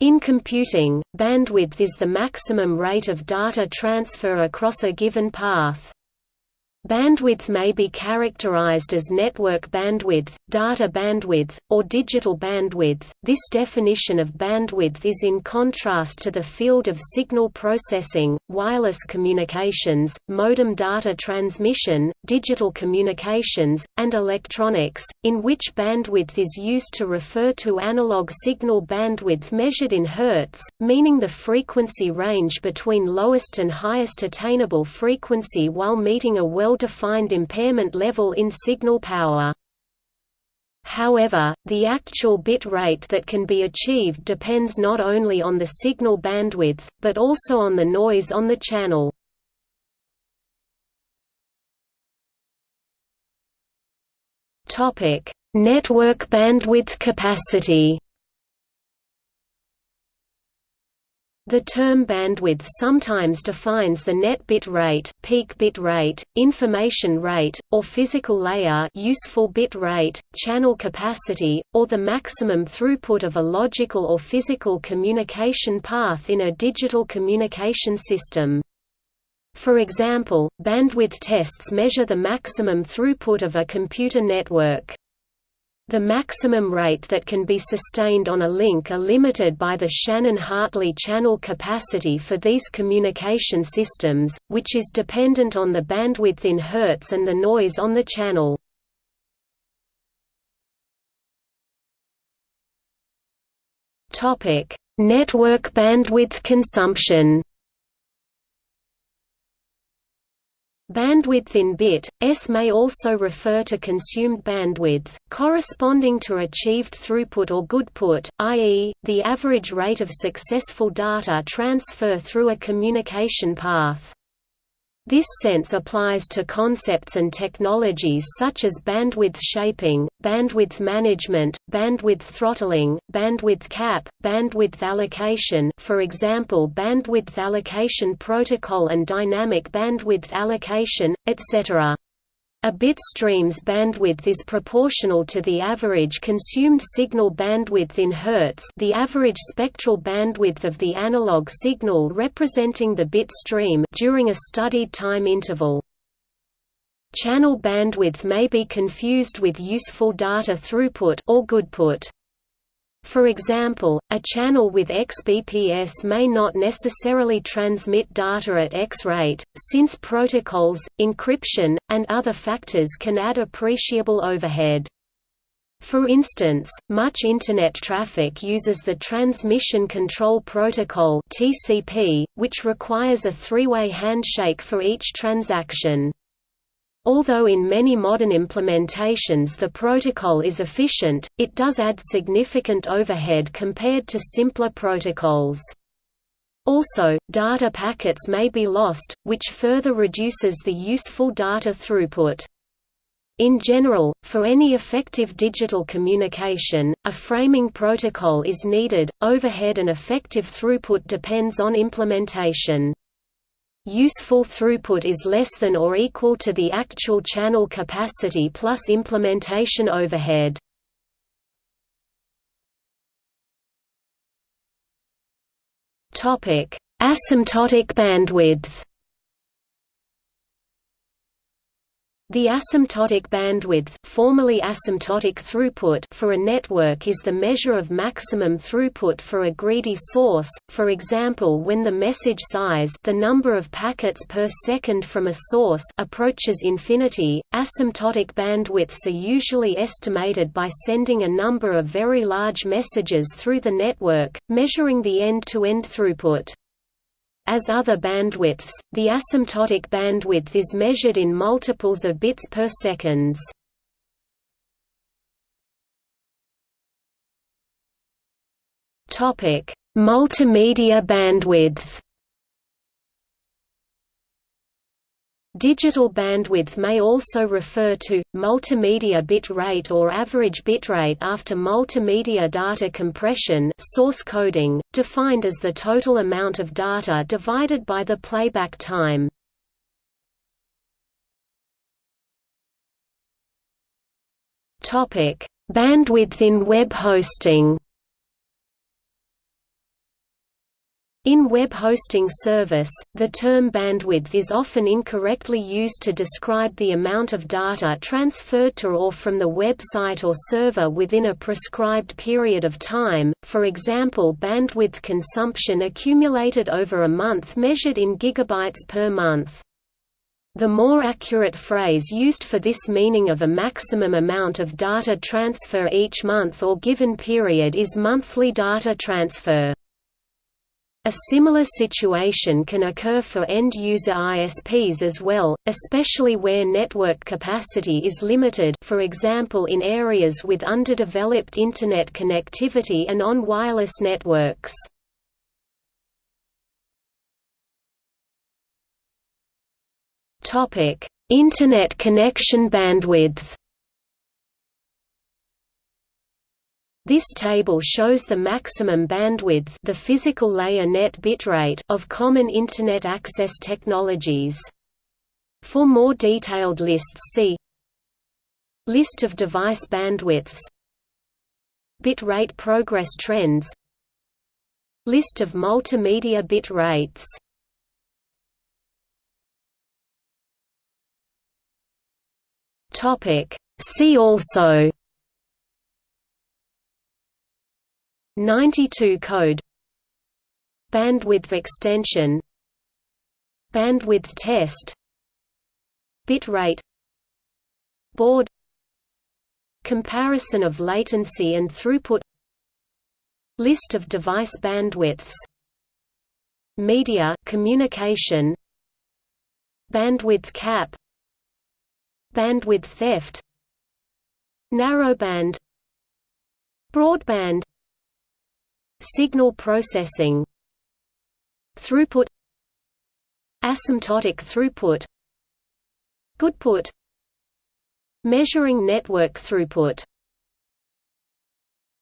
In computing, bandwidth is the maximum rate of data transfer across a given path. Bandwidth may be characterized as network bandwidth, data bandwidth, or digital bandwidth. This definition of bandwidth is in contrast to the field of signal processing, wireless communications, modem data transmission, digital communications, and electronics, in which bandwidth is used to refer to analog signal bandwidth measured in hertz, meaning the frequency range between lowest and highest attainable frequency while meeting a well well-defined impairment level in signal power. However, the actual bit rate that can be achieved depends not only on the signal bandwidth, but also on the noise on the channel. Network bandwidth capacity The term bandwidth sometimes defines the net bit rate, peak bit rate, information rate, or physical layer useful bit rate, channel capacity, or the maximum throughput of a logical or physical communication path in a digital communication system. For example, bandwidth tests measure the maximum throughput of a computer network. The maximum rate that can be sustained on a link are limited by the Shannon-Hartley channel capacity for these communication systems, which is dependent on the bandwidth in Hertz and the noise on the channel. Network bandwidth consumption Bandwidth in bit, s may also refer to consumed bandwidth, corresponding to achieved throughput or goodput, i.e., the average rate of successful data transfer through a communication path. This sense applies to concepts and technologies such as bandwidth shaping, bandwidth management, bandwidth throttling, bandwidth cap, bandwidth allocation for example bandwidth allocation protocol and dynamic bandwidth allocation, etc. A bit stream's bandwidth is proportional to the average consumed signal bandwidth in Hz the average spectral bandwidth of the analog signal representing the bit stream during a studied time interval. Channel bandwidth may be confused with useful data throughput or goodput. For example, a channel with XBPS may not necessarily transmit data at X rate, since protocols, encryption, and other factors can add appreciable overhead. For instance, much Internet traffic uses the Transmission Control Protocol which requires a three-way handshake for each transaction. Although in many modern implementations the protocol is efficient, it does add significant overhead compared to simpler protocols. Also, data packets may be lost, which further reduces the useful data throughput. In general, for any effective digital communication, a framing protocol is needed. Overhead and effective throughput depends on implementation. Useful throughput is less than or equal to the actual channel capacity plus implementation overhead. Asymptotic bandwidth The asymptotic bandwidth formerly asymptotic throughput for a network is the measure of maximum throughput for a greedy source, for example when the message size the number of packets per second from a source approaches infinity. Asymptotic bandwidths are usually estimated by sending a number of very large messages through the network, measuring the end-to-end -end throughput. As other bandwidths, the asymptotic bandwidth is measured in multiples of bits per seconds. Topic: Multimedia bandwidth. Digital bandwidth may also refer to, multimedia bit rate or average bitrate after multimedia data compression source coding, defined as the total amount of data divided by the playback time. Bandwidth in web hosting In web hosting service, the term bandwidth is often incorrectly used to describe the amount of data transferred to or from the website or server within a prescribed period of time, for example bandwidth consumption accumulated over a month measured in gigabytes per month. The more accurate phrase used for this meaning of a maximum amount of data transfer each month or given period is monthly data transfer. A similar situation can occur for end-user ISPs as well, especially where network capacity is limited for example in areas with underdeveloped Internet connectivity and on wireless networks. Internet connection bandwidth This table shows the maximum bandwidth the physical layer net bitrate of common Internet access technologies. For more detailed lists see List of device bandwidths Bit rate progress trends List of multimedia bit rates See also 92 code Bandwidth extension Bandwidth test Bitrate Board Comparison of latency and throughput List of device bandwidths Media communication Bandwidth cap Bandwidth theft Narrowband Broadband Signal processing Throughput Asymptotic throughput Goodput Measuring network throughput